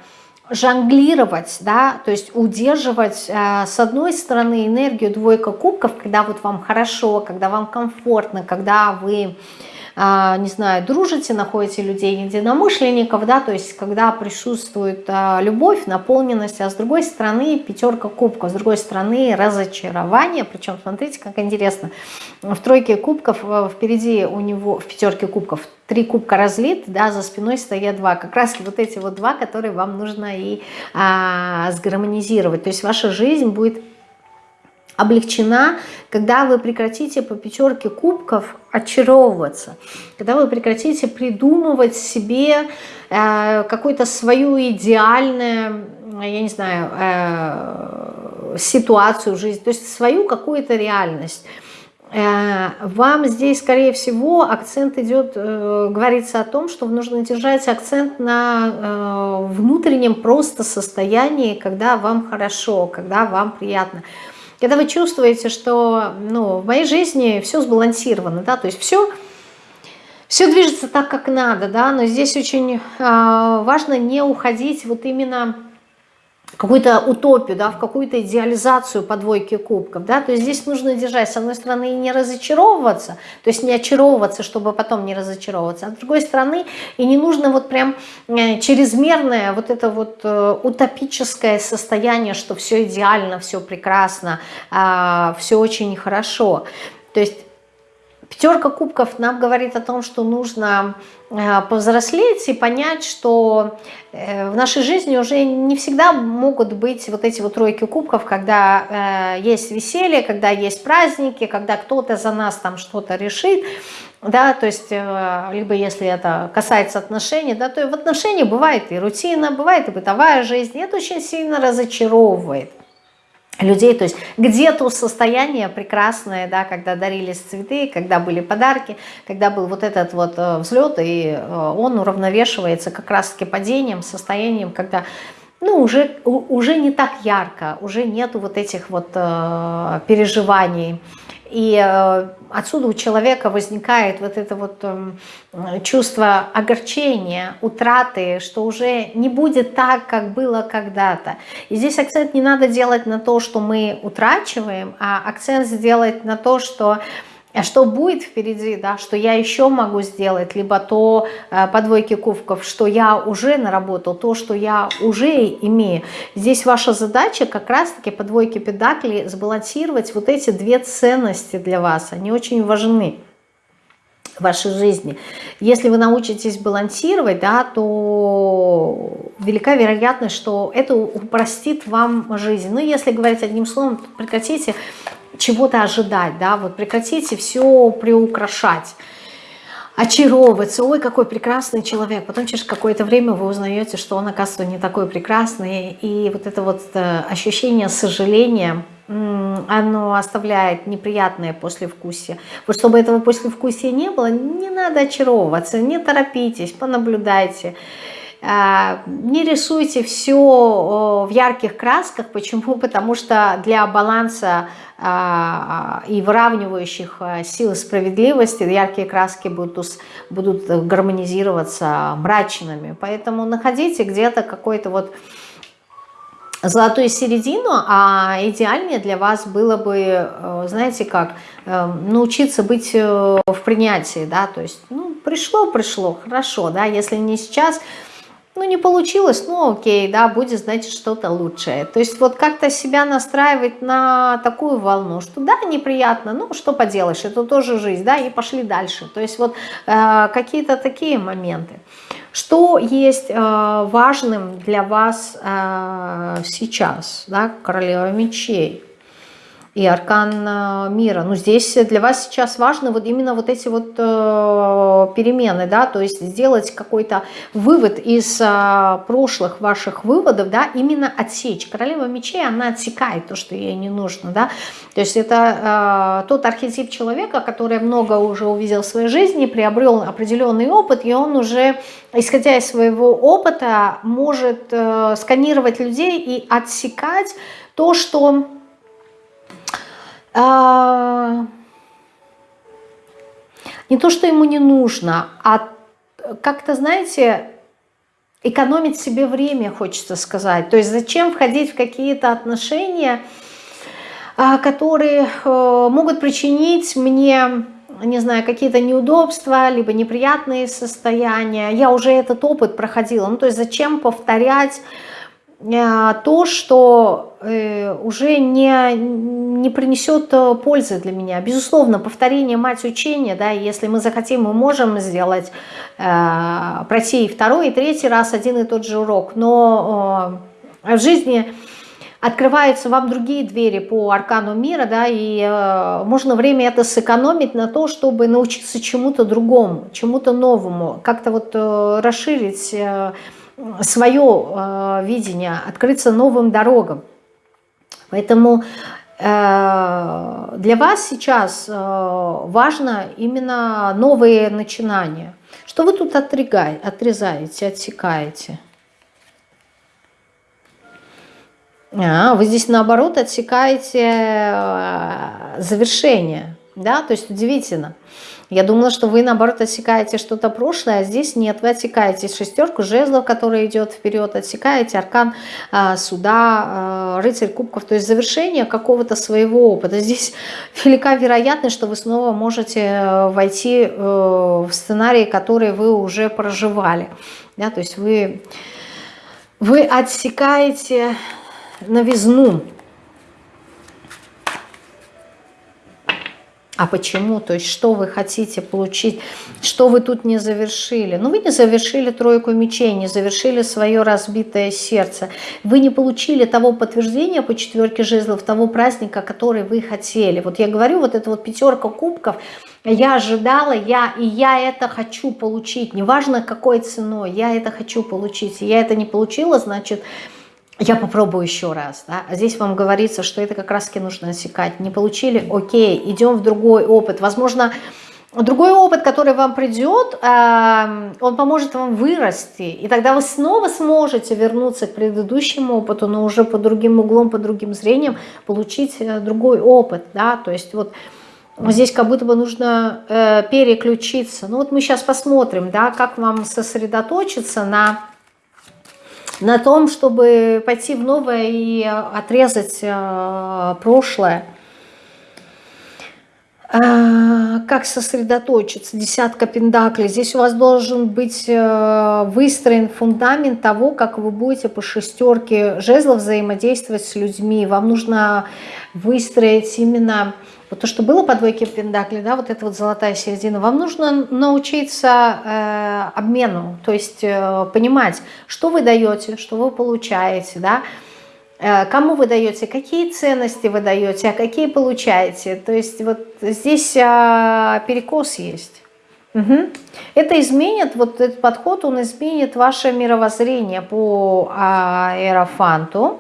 жонглировать, да, то есть удерживать э, с одной стороны энергию двойка кубков, когда вот вам хорошо, когда вам комфортно, когда вы не знаю, дружите, находите людей единомышленников, да, то есть когда присутствует а, любовь, наполненность, а с другой стороны пятерка кубков, с другой стороны разочарование, причем смотрите, как интересно, в тройке кубков э, впереди у него, в пятерке кубков, три кубка разлит, да, за спиной стоят два, как раз вот эти вот два, которые вам нужно и а, сгармонизировать, то есть ваша жизнь будет облегчена, когда вы прекратите по пятерке кубков очаровываться, когда вы прекратите придумывать себе э, какую-то свою идеальную, я не знаю, э, ситуацию в жизни, то есть свою какую-то реальность. Э, вам здесь, скорее всего, акцент идет, э, говорится о том, что нужно держать акцент на э, внутреннем просто состоянии, когда вам хорошо, когда вам приятно. Когда вы чувствуете, что ну, в моей жизни все сбалансировано, да, то есть все, все движется так, как надо, да, но здесь очень важно не уходить вот именно какую-то утопию, да, в какую-то идеализацию по двойке кубков, да, то есть здесь нужно держать, с одной стороны, и не разочаровываться, то есть не очаровываться, чтобы потом не разочаровываться, а с другой стороны, и не нужно вот прям э, чрезмерное вот это вот э, утопическое состояние, что все идеально, все прекрасно, а, все очень хорошо, то есть Пятерка кубков нам говорит о том, что нужно э, повзрослеть и понять, что э, в нашей жизни уже не всегда могут быть вот эти вот тройки кубков, когда э, есть веселье, когда есть праздники, когда кто-то за нас там что-то решит, да, то есть, либо если это касается отношений, да, то в отношениях бывает и рутина, бывает и бытовая жизнь, и это очень сильно разочаровывает людей, то есть где-то состояние прекрасное, да, когда дарились цветы, когда были подарки, когда был вот этот вот э, взлет, и э, он уравновешивается как раз-таки падением, состоянием, когда ну, уже, уже не так ярко, уже нету вот этих вот э, переживаний, и э, отсюда у человека возникает вот это вот эм, чувство огорчения, утраты, что уже не будет так, как было когда-то. И здесь акцент не надо делать на то, что мы утрачиваем, а акцент сделать на то, что что будет впереди, да, что я еще могу сделать, либо то э, по двойке кубков, что я уже наработал, то, что я уже имею. Здесь ваша задача как раз-таки по двойке педакли сбалансировать вот эти две ценности для вас, они очень важны в вашей жизни. Если вы научитесь балансировать, да, то велика вероятность, что это упростит вам жизнь. Ну, если говорить одним словом, прекратите чего-то ожидать, да, вот прекратите все приукрашать, очаровываться, ой, какой прекрасный человек, потом через какое-то время вы узнаете, что он, оказывается, не такой прекрасный, и вот это вот э, ощущение сожаления, оно оставляет неприятное послевкусие. Вот чтобы этого послевкусия не было, не надо очаровываться, не торопитесь, понаблюдайте, не рисуйте все в ярких красках. Почему? Потому что для баланса а, и выравнивающих а, сил справедливости яркие краски будут, будут гармонизироваться мрачными. Поэтому находите где-то какой-то вот золотую середину, а идеальнее для вас было бы, э, знаете как, э, научиться быть э, в принятии, да, то есть, ну, пришло, пришло, хорошо, да, если не сейчас, ну не получилось, ну окей, да, будет значит что-то лучшее. То есть вот как-то себя настраивать на такую волну, что да, неприятно, ну что поделаешь, это тоже жизнь, да, и пошли дальше. То есть вот э, какие-то такие моменты. Что есть э, важным для вас э, сейчас, да, королева мечей? И аркан э, мира. Но здесь для вас сейчас важно вот именно вот эти вот э, перемены, да, то есть сделать какой-то вывод из э, прошлых ваших выводов, да, именно отсечь. Королева мечей, она отсекает то, что ей не нужно, да, то есть это тот архетип человека, который много уже увидел в своей жизни, приобрел определенный опыт, и он уже, исходя из своего опыта, может сканировать людей и отсекать то, что а, не то, что ему не нужно, а как-то, знаете, экономить себе время, хочется сказать. То есть зачем входить в какие-то отношения, а, которые э, могут причинить мне, не знаю, какие-то неудобства, либо неприятные состояния. Я уже этот опыт проходила. Ну, то есть зачем повторять то, что э, уже не, не принесет э, пользы для меня. Безусловно, повторение мать учения, да, если мы захотим, мы можем сделать, пройти и второй, и третий раз один и тот же урок, но в жизни открываются вам другие двери по аркану мира, да, и э, можно время это сэкономить на то, чтобы научиться чему-то другому, чему-то новому, как-то вот э, расширить э, свое э, видение, открыться новым дорогам. Поэтому э, для вас сейчас э, важно именно новые начинания. Что вы тут отрезаете, отсекаете? А, вы здесь наоборот отсекаете завершение, да, то есть удивительно. Я думала, что вы наоборот отсекаете что-то прошлое, а здесь нет, вы отсекаете шестерку жезлов, которая идет вперед, отсекаете аркан э, суда, э, рыцарь кубков, то есть завершение какого-то своего опыта. Здесь велика вероятность, что вы снова можете э, войти э, в сценарий, который вы уже проживали, да, то есть вы, вы отсекаете новизну. А почему? То есть что вы хотите получить? Что вы тут не завершили? Ну вы не завершили тройку мечей, не завершили свое разбитое сердце. Вы не получили того подтверждения по четверке жезлов, того праздника, который вы хотели. Вот я говорю, вот эта вот пятерка кубков, я ожидала, я и я это хочу получить. Неважно какой ценой, я это хочу получить. я это не получила, значит я попробую еще раз. Да? А здесь вам говорится, что это как раз-таки нужно отсекать. Не получили? Окей, идем в другой опыт. Возможно, другой опыт, который вам придет, он поможет вам вырасти. И тогда вы снова сможете вернуться к предыдущему опыту, но уже под другим углом, под другим зрением получить э, другой опыт. Да? То есть вот здесь как будто бы нужно э, переключиться. Ну вот мы сейчас посмотрим, да, как вам сосредоточиться на на том, чтобы пойти в новое и отрезать э, прошлое. Э, как сосредоточиться? Десятка пендаклей. Здесь у вас должен быть э, выстроен фундамент того, как вы будете по шестерке жезлов взаимодействовать с людьми. Вам нужно выстроить именно вот то, что было по двойке Пендакли, да, вот эта вот золотая середина, вам нужно научиться э, обмену, то есть э, понимать, что вы даете, что вы получаете, да, э, кому вы даете, какие ценности вы даете, а какие получаете. То есть вот здесь э, перекос есть. Угу. Это изменит, вот этот подход, он изменит ваше мировоззрение по а, аэрофанту.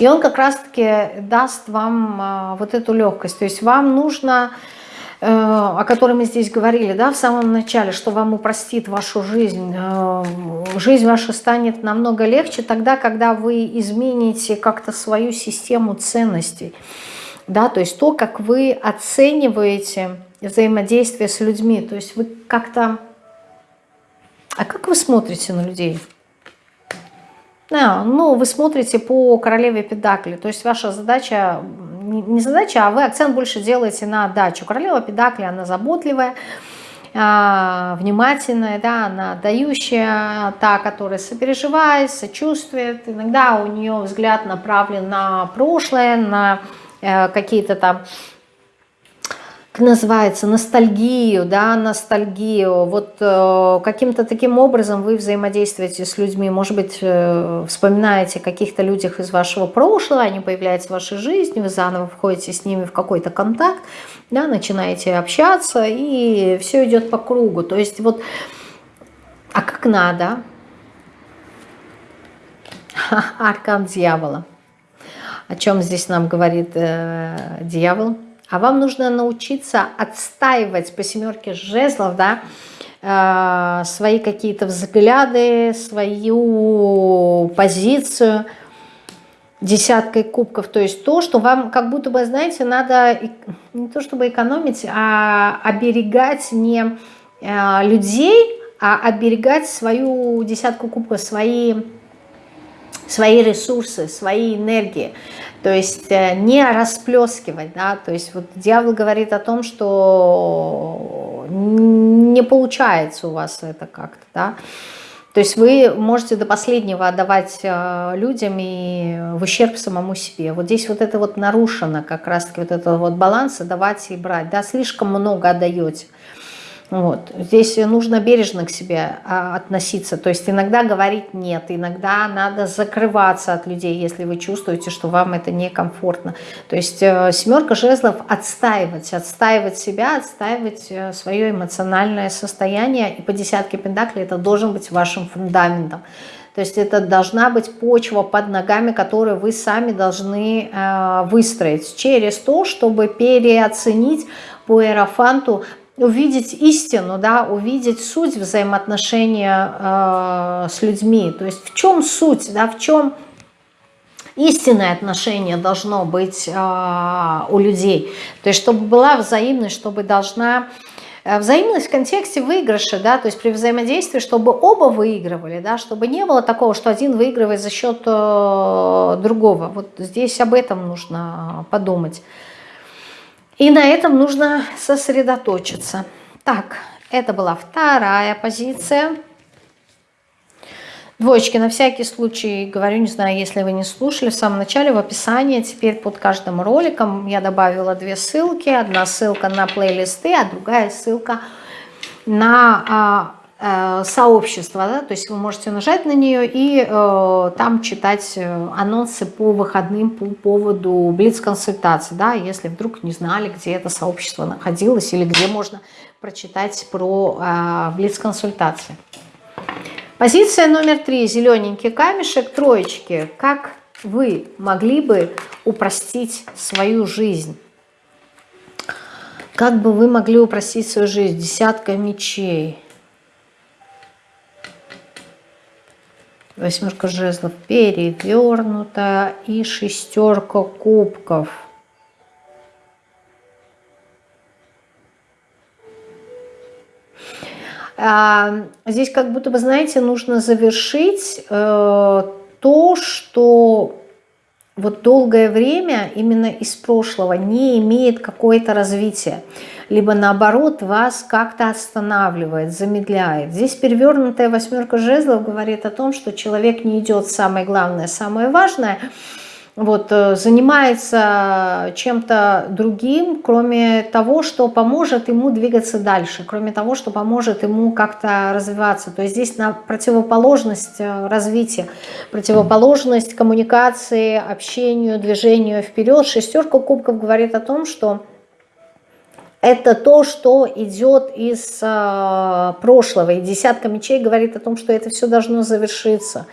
И он как раз-таки даст вам а, вот эту легкость. То есть вам нужно, э, о которой мы здесь говорили да, в самом начале, что вам упростит вашу жизнь. Э, жизнь ваша станет намного легче тогда, когда вы измените как-то свою систему ценностей. Да, то есть то, как вы оцениваете взаимодействие с людьми. То есть вы как-то... А как вы смотрите на людей? Да, ну, вы смотрите по королеве Педакли, то есть ваша задача, не задача, а вы акцент больше делаете на дачу. Королева Педакли, она заботливая, а, внимательная, да, она дающая, та, которая сопереживает, сочувствует. Иногда у нее взгляд направлен на прошлое, на э, какие-то там называется, ностальгию, да, ностальгию. Вот э, каким-то таким образом вы взаимодействуете с людьми, может быть, э, вспоминаете каких-то людях из вашего прошлого, они появляются в вашей жизни, вы заново входите с ними в какой-то контакт, да, начинаете общаться, и все идет по кругу. То есть вот, а как надо? Аркан дьявола. О чем здесь нам говорит э, дьявол? А вам нужно научиться отстаивать по семерке жезлов, да, э, свои какие-то взгляды, свою позицию десяткой кубков. То есть то, что вам как будто бы, знаете, надо не то чтобы экономить, а оберегать не э, людей, а оберегать свою десятку кубков, свои, свои ресурсы, свои энергии. То есть э, не расплескивать, да, то есть вот дьявол говорит о том, что не получается у вас это как-то, да, то есть вы можете до последнего отдавать э, людям и в ущерб самому себе. Вот здесь вот это вот нарушено как раз-таки вот этот вот баланс, давать и брать, да, слишком много отдаете. Вот. Здесь нужно бережно к себе а, относиться. То есть иногда говорить нет, иногда надо закрываться от людей, если вы чувствуете, что вам это некомфортно. То есть э, семерка жезлов отстаивать, отстаивать себя, отстаивать э, свое эмоциональное состояние. И по десятке пентаклей это должен быть вашим фундаментом. То есть это должна быть почва под ногами, которую вы сами должны э, выстроить через то, чтобы переоценить по эрофанту увидеть истину, да, увидеть суть взаимоотношения э, с людьми. То есть в чем суть, да, в чем истинное отношение должно быть э, у людей. То есть чтобы была взаимность, чтобы должна... Э, взаимность в контексте выигрыша, да, то есть при взаимодействии, чтобы оба выигрывали, да, чтобы не было такого, что один выигрывает за счет э, другого. Вот здесь об этом нужно подумать. И на этом нужно сосредоточиться. Так, это была вторая позиция. Двоечки, на всякий случай, говорю, не знаю, если вы не слушали, в самом начале в описании, теперь под каждым роликом я добавила две ссылки. Одна ссылка на плейлисты, а другая ссылка на а, сообщества, да, то есть вы можете нажать на нее и э, там читать э, анонсы по выходным по поводу блиц-консультации, да, если вдруг не знали, где это сообщество находилось или где можно прочитать про э, блиц-консультации. Позиция номер три, зелененький камешек, троечки. Как вы могли бы упростить свою жизнь? Как бы вы могли упростить свою жизнь? Десятка мечей. Восьмерка жезлов перевернута и шестерка кубков. А, здесь как будто бы, знаете, нужно завершить э, то, что вот долгое время именно из прошлого не имеет какое-то развитие либо наоборот вас как-то останавливает, замедляет. Здесь перевернутая восьмерка жезлов говорит о том, что человек не идет самое главное, самое важное, вот, э, занимается чем-то другим, кроме того, что поможет ему двигаться дальше, кроме того, что поможет ему как-то развиваться. То есть здесь на противоположность э, развития, противоположность коммуникации, общению, движению вперед. Шестерка кубков говорит о том, что это то, что идет из э, прошлого. И десятка мечей говорит о том, что это все должно завершиться.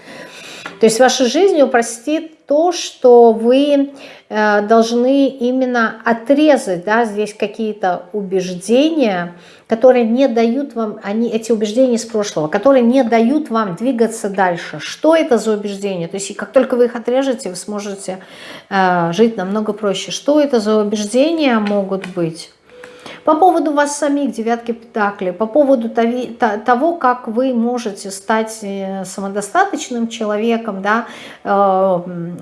То есть ваша жизнь упростит то, что вы э, должны именно отрезать, да, здесь какие-то убеждения, которые не дают вам, они, эти убеждения из прошлого, которые не дают вам двигаться дальше. Что это за убеждения? То есть как только вы их отрежете, вы сможете э, жить намного проще. Что это за убеждения могут быть? По поводу вас самих, девятки пентаклей, по поводу того, как вы можете стать э, самодостаточным человеком, да, э,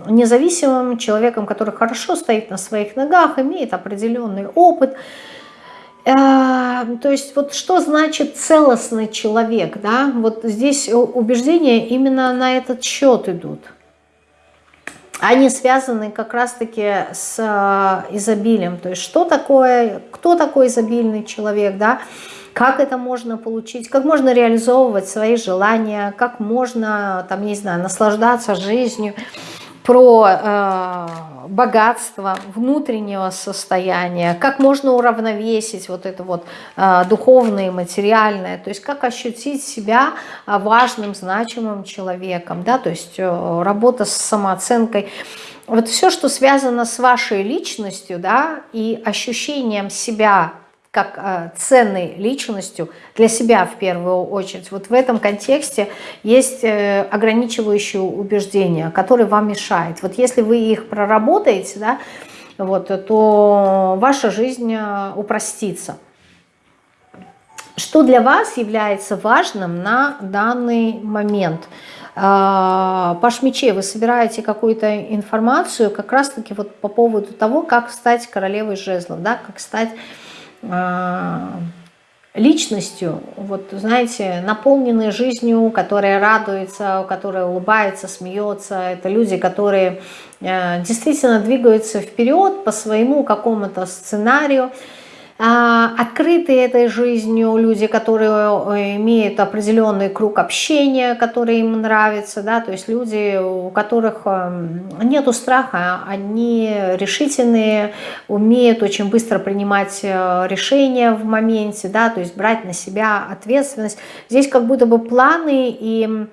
независимым человеком, который хорошо стоит на своих ногах, имеет определенный опыт, э, то есть вот что значит целостный человек, да, вот здесь убеждения именно на этот счет идут они связаны как раз-таки с э, изобилием. То есть что такое, кто такой изобильный человек, да, как это можно получить, как можно реализовывать свои желания, как можно, там, не знаю, наслаждаться жизнью, про э, богатство внутреннего состояния, как можно уравновесить вот это вот э, духовное и материальное, то есть как ощутить себя важным, значимым человеком, да, то есть э, работа с самооценкой. Вот все, что связано с вашей личностью, да, и ощущением себя как э, ценной личностью для себя в первую очередь. Вот в этом контексте есть э, ограничивающие убеждения, которые вам мешают. Вот если вы их проработаете, да, вот, то ваша жизнь э, упростится. Что для вас является важным на данный момент? Паш Мечей, вы собираете какую-то информацию как раз-таки вот по поводу того, как стать королевой жезлов, да, как стать а, личностью, вот знаете, наполненной жизнью, которая радуется, которая улыбается, смеется. Это люди, которые э, действительно двигаются вперед по своему какому-то сценарию, открытые этой жизнью, люди, которые э, имеют определенный круг общения, который им нравится, да, то есть люди, у которых эм, нету страха, они решительные, умеют очень быстро принимать э, решения в моменте, да, то есть брать на себя ответственность. Здесь как будто бы планы и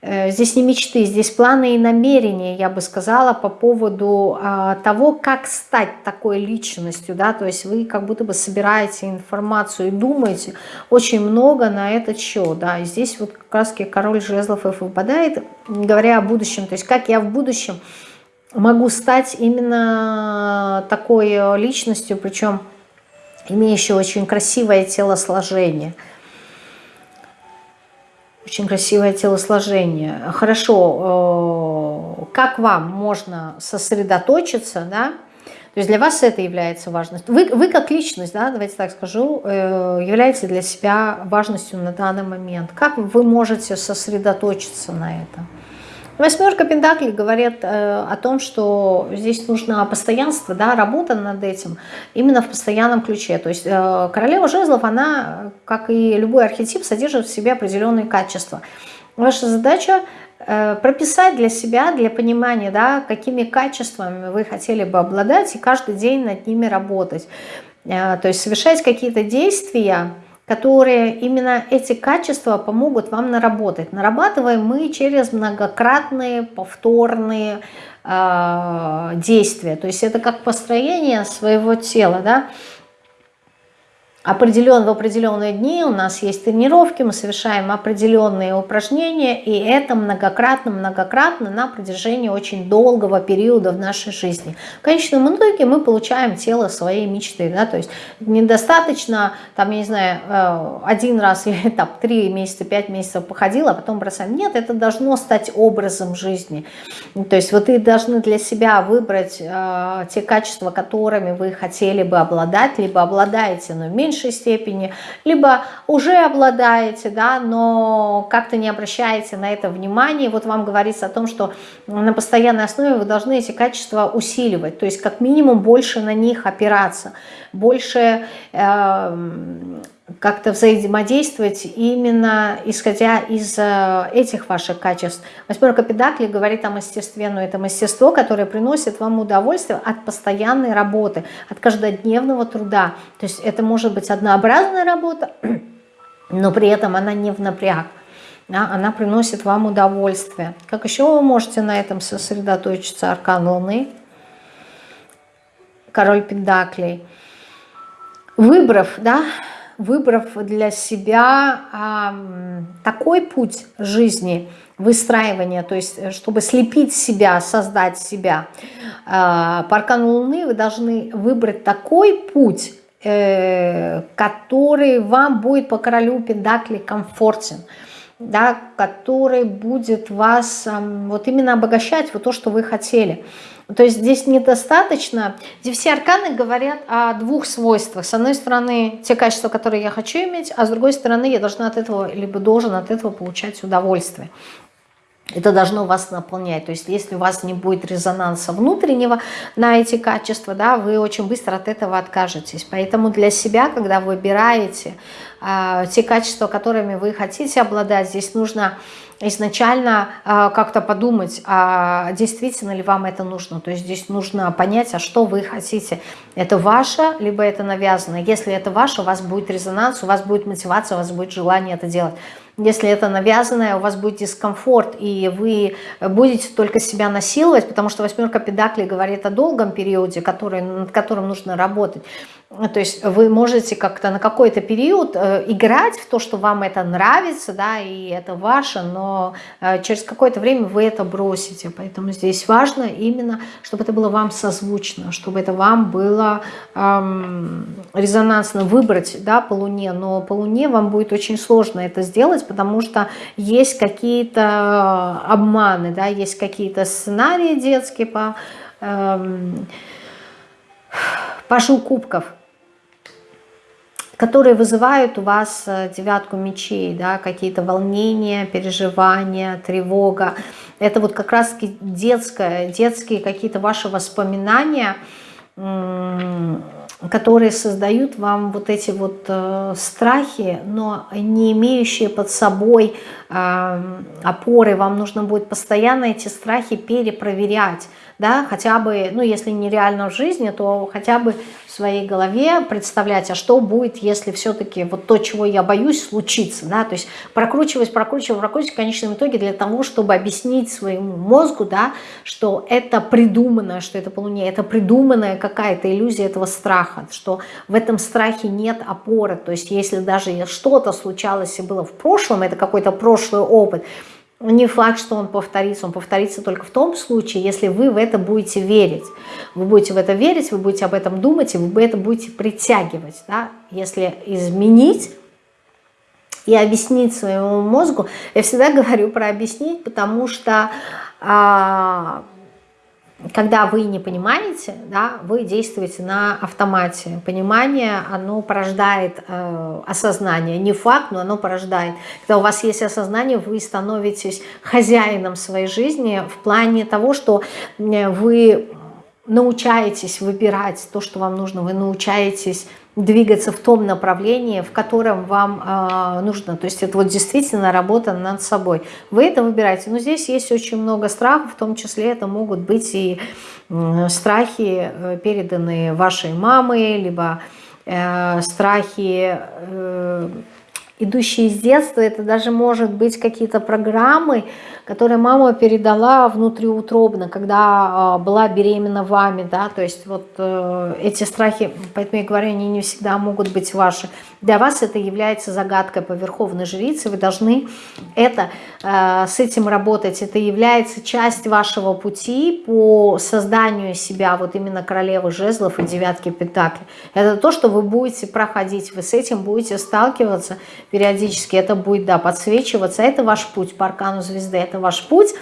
здесь не мечты, здесь планы и намерения, я бы сказала, по поводу а, того, как стать такой личностью, да, то есть вы как будто бы собираете информацию и думаете очень много на этот счет, да, и здесь вот как раз король жезлов и выпадает, говоря о будущем, то есть как я в будущем могу стать именно такой э, личностью, причем имеющей очень красивое телосложение – очень красивое телосложение. Хорошо, э, как вам можно сосредоточиться, да? То есть для вас это является важностью. Вы, вы как личность, да, давайте так скажу, э, является для себя важностью на данный момент. Как вы можете сосредоточиться на этом? Восьмерка Пентаклей говорит э, о том, что здесь нужно постоянство, да, работа над этим именно в постоянном ключе. То есть э, королева жезлов, она, как и любой архетип, содержит в себе определенные качества. Ваша задача э, прописать для себя, для понимания, да, какими качествами вы хотели бы обладать, и каждый день над ними работать. Э, то есть совершать какие-то действия, которые именно эти качества помогут вам наработать. Нарабатываем мы через многократные повторные э, действия. То есть это как построение своего тела. Да? Определен в определенные дни, у нас есть тренировки, мы совершаем определенные упражнения, и это многократно-многократно на протяжении очень долгого периода в нашей жизни. В конечном итоге мы получаем тело своей мечты, да, то есть недостаточно, там, я не знаю, э, один раз или там три месяца, пять месяцев походила, а потом бросаем. Нет, это должно стать образом жизни. То есть вот вы должны для себя выбрать э, те качества, которыми вы хотели бы обладать, либо обладаете, но меньше меньшей степени, либо уже обладаете, да, но как-то не обращаете на это внимание. Вот вам говорится о том, что на постоянной основе вы должны эти качества усиливать, то есть как минимум больше на них опираться, больше... Э, как-то взаимодействовать именно исходя из э, этих ваших качеств. Восьмерка Педакли говорит о мастерстве, но это мастерство, которое приносит вам удовольствие от постоянной работы, от каждодневного труда. То есть это может быть однообразная работа, но при этом она не в напряг. Да, она приносит вам удовольствие. Как еще вы можете на этом сосредоточиться? Аркан Луны, Король Педаклей. Выбрав, да, выбрав для себя э, такой путь жизни, выстраивания, то есть э, чтобы слепить себя, создать себя, э, по аркану Луны вы должны выбрать такой путь, э, который вам будет по королю Пендакли комфортен, да, который будет вас вот именно обогащать вот то, что вы хотели. То есть здесь недостаточно. Здесь все арканы говорят о двух свойствах. С одной стороны, те качества, которые я хочу иметь, а с другой стороны, я должна от этого, либо должен от этого получать удовольствие. Это должно вас наполнять. То есть если у вас не будет резонанса внутреннего на эти качества, да, вы очень быстро от этого откажетесь. Поэтому для себя, когда выбираете э, те качества, которыми вы хотите обладать, здесь нужно изначально э, как-то подумать, а действительно ли вам это нужно. То есть здесь нужно понять, а что вы хотите. Это ваше, либо это навязано. Если это ваше, у вас будет резонанс, у вас будет мотивация, у вас будет желание это делать. Если это навязанное, у вас будет дискомфорт, и вы будете только себя насиловать, потому что восьмерка педакли говорит о долгом периоде, который, над которым нужно работать. То есть вы можете как-то на какой-то период э, играть в то, что вам это нравится, да, и это ваше, но э, через какое-то время вы это бросите. Поэтому здесь важно именно, чтобы это было вам созвучно, чтобы это вам было эм, резонансно выбрать, да, по Луне. Но по Луне вам будет очень сложно это сделать, потому что есть какие-то обманы, да, есть какие-то сценарии детские по... Эм, Пашу кубков – которые вызывают у вас э, девятку мечей, да, какие-то волнения, переживания, тревога. Это вот как раз детское, детские какие-то ваши воспоминания, которые создают вам вот эти вот э, страхи, но не имеющие под собой э, опоры. Вам нужно будет постоянно эти страхи перепроверять, да, хотя бы, ну, если нереально в жизни, то хотя бы в своей голове представлять, а что будет, если все-таки вот то, чего я боюсь, случится, да, то есть прокручивать, прокручивать, прокручивать в конечном итоге для того, чтобы объяснить своему мозгу, да, что это придуманное, что это по Луне, это придуманная какая-то иллюзия этого страха, что в этом страхе нет опоры, то есть если даже что-то случалось и было в прошлом, это какой-то прошлый опыт, не факт, что он повторится. Он повторится только в том случае, если вы в это будете верить. Вы будете в это верить, вы будете об этом думать, и вы это будете притягивать. Да? Если изменить и объяснить своему мозгу, я всегда говорю про объяснить, потому что... А, когда вы не понимаете, да, вы действуете на автомате. Понимание, оно порождает э, осознание. Не факт, но оно порождает. Когда у вас есть осознание, вы становитесь хозяином своей жизни в плане того, что вы научаетесь выбирать то, что вам нужно, вы научаетесь двигаться в том направлении, в котором вам э, нужно. То есть это вот действительно работа над собой. Вы это выбираете. Но здесь есть очень много страхов, в том числе это могут быть и э, страхи, э, переданные вашей мамой, либо э, страхи, э, идущие из детства. Это даже может быть какие-то программы, которые мама передала внутриутробно, когда э, была беременна вами, да, то есть вот э, эти страхи, поэтому я говорю, они не всегда могут быть ваши. Для вас это является загадкой по верховной жрице, вы должны это, э, с этим работать, это является часть вашего пути по созданию себя, вот именно королевы жезлов и девятки пентаклей. Это то, что вы будете проходить, вы с этим будете сталкиваться периодически, это будет, да, подсвечиваться, это ваш путь по аркану звезды, это ваш путь,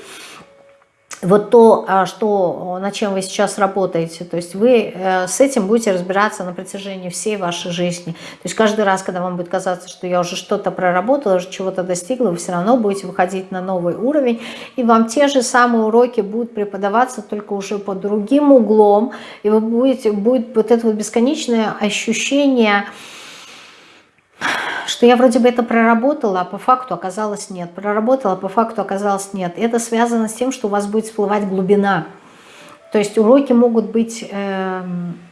вот то, а, что, над чем вы сейчас работаете, то есть вы э, с этим будете разбираться на протяжении всей вашей жизни. То есть каждый раз, когда вам будет казаться, что я уже что-то проработала, уже чего-то достигла, вы все равно будете выходить на новый уровень, и вам те же самые уроки будут преподаваться, только уже под другим углом, и вы будете, будет вот это вот бесконечное ощущение, что я вроде бы это проработала, а по факту оказалось нет. Проработала, а по факту оказалось нет. Это связано с тем, что у вас будет всплывать глубина. То есть уроки могут быть э,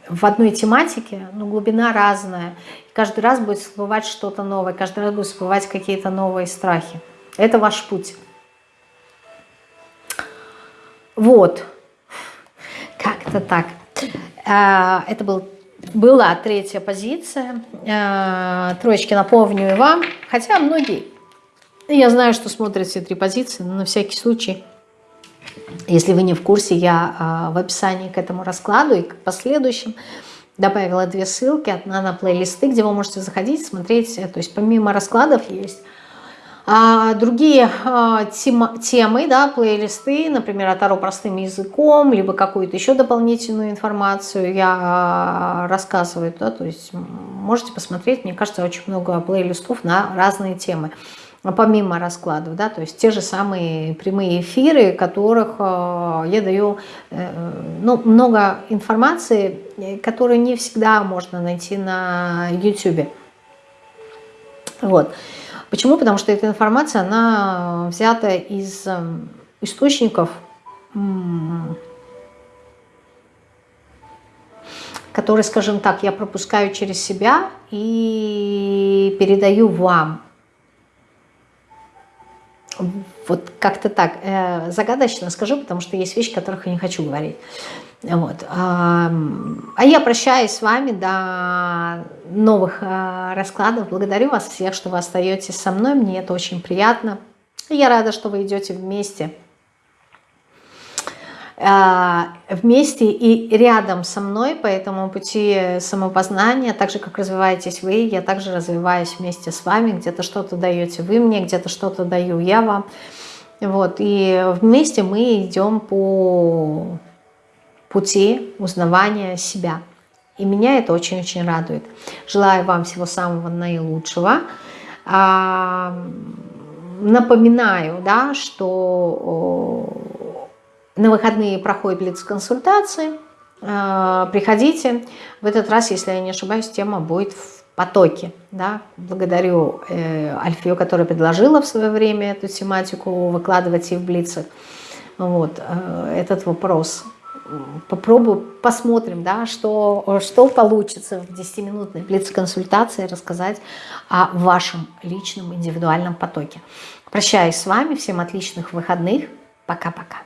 в одной тематике, но глубина разная. И каждый раз будет всплывать что-то новое, каждый раз будут всплывать какие-то новые страхи. Это ваш путь. Вот. Как-то так. Э, это был была третья позиция. Э, троечки напомню вам. Хотя многие, я знаю, что смотрят все три позиции, но на всякий случай, если вы не в курсе, я э, в описании к этому раскладу и к последующим добавила две ссылки. Одна на плейлисты, где вы можете заходить, смотреть. То есть помимо раскладов есть другие а, темы, да, плейлисты, например, от Таро простым языком, либо какую-то еще дополнительную информацию я а, рассказываю, да, то есть можете посмотреть, мне кажется, очень много плейлистов на разные темы помимо раскладов, да, то есть те же самые прямые эфиры, которых э, я даю э, ну, много информации, которую не всегда можно найти на YouTube. Вот. Почему? Потому что эта информация, она взята из эм, источников, которые, скажем так, я пропускаю через себя и передаю вам. Вот как-то так. Э, загадочно скажу, потому что есть вещи, о которых я не хочу говорить. Вот. А я прощаюсь с вами до новых а, раскладов. Благодарю вас всех, что вы остаетесь со мной. Мне это очень приятно. Я рада, что вы идете вместе. А, вместе и рядом со мной по этому пути самопознания, так же, как развиваетесь вы, я также развиваюсь вместе с вами. Где-то что-то даете вы мне, где-то что-то даю я вам. Вот. И вместе мы идем по пути узнавания себя. И меня это очень-очень радует. Желаю вам всего самого наилучшего. А, напоминаю, да, что на выходные проходит лиц-консультации. Э, приходите. В этот раз, если я не ошибаюсь, тема будет в потоке. Да? Благодарю э, Альфию, которая предложила в свое время эту тематику выкладывать и в Блицах. Вот, э, этот вопрос. Попробую, посмотрим, да, что, что получится в 10-минутной блиц-консультации рассказать о вашем личном индивидуальном потоке. Прощаюсь с вами, всем отличных выходных. Пока-пока.